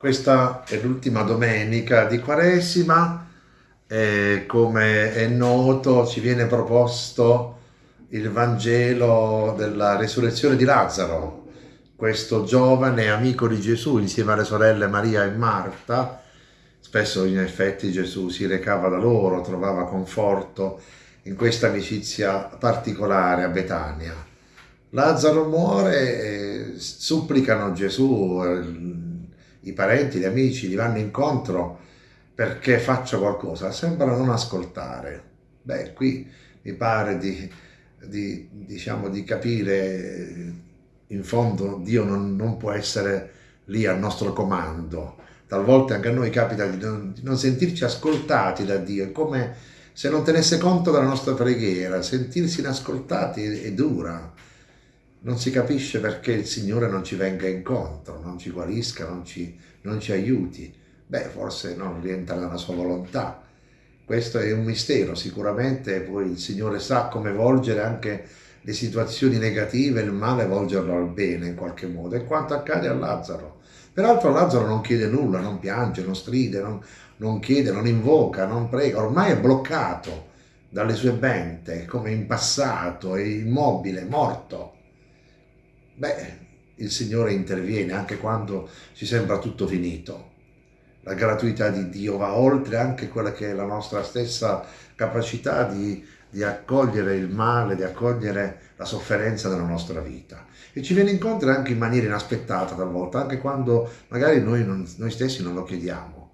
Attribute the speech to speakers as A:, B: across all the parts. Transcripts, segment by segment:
A: Questa è l'ultima domenica di Quaresima e come è noto ci viene proposto il Vangelo della resurrezione di Lazzaro, questo giovane amico di Gesù insieme alle sorelle Maria e Marta. Spesso in effetti Gesù si recava da loro, trovava conforto in questa amicizia particolare a Betania. Lazzaro muore, e supplicano Gesù, i parenti, gli amici gli vanno incontro perché faccia qualcosa, sembra non ascoltare. Beh, qui mi pare di, di, diciamo, di capire, in fondo Dio non, non, può essere lì al nostro comando. Talvolta anche a noi capita di non, di non sentirci ascoltati da Dio, è come se non tenesse conto della nostra preghiera, sentirsi inascoltati è, è dura non si capisce perché il Signore non ci venga incontro, non ci guarisca, non ci, non ci aiuti. Beh, forse non rientra nella sua volontà. Questo è un mistero, sicuramente poi il Signore sa come volgere anche le situazioni negative, il male, volgerlo al bene in qualche modo. E quanto accade a Lazzaro. Peraltro Lazzaro non chiede nulla, non piange, non stride, non, non chiede, non invoca, non prega, ormai è bloccato dalle sue bente, come in passato, è immobile, morto beh, il Signore interviene anche quando ci sembra tutto finito. La gratuità di Dio va oltre anche quella che è la nostra stessa capacità di, di accogliere il male, di accogliere la sofferenza della nostra vita. E ci viene incontro anche in maniera inaspettata talvolta, anche quando magari noi, non, noi stessi non lo chiediamo.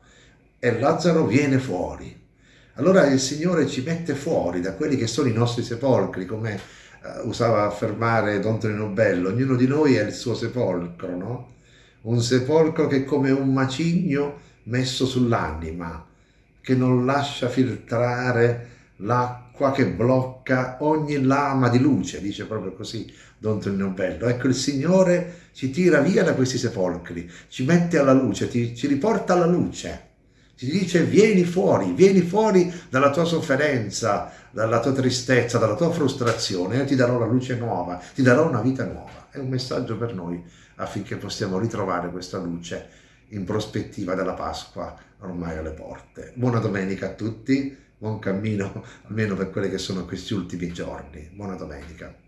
A: E Lazzaro viene fuori. Allora il Signore ci mette fuori da quelli che sono i nostri sepolcri, come usava affermare Don Tonino Bello, ognuno di noi è il suo sepolcro, no? Un sepolcro che è come un macigno messo sull'anima, che non lascia filtrare l'acqua che blocca ogni lama di luce, dice proprio così Don Tonino Bello. Ecco, il Signore ci tira via da questi sepolcri, ci mette alla luce, ti, ci riporta alla luce ti dice vieni fuori, vieni fuori dalla tua sofferenza, dalla tua tristezza, dalla tua frustrazione, io ti darò la luce nuova, ti darò una vita nuova. È un messaggio per noi affinché possiamo ritrovare questa luce in prospettiva della Pasqua ormai alle porte. Buona domenica a tutti, buon cammino almeno per quelli che sono questi ultimi giorni. Buona domenica.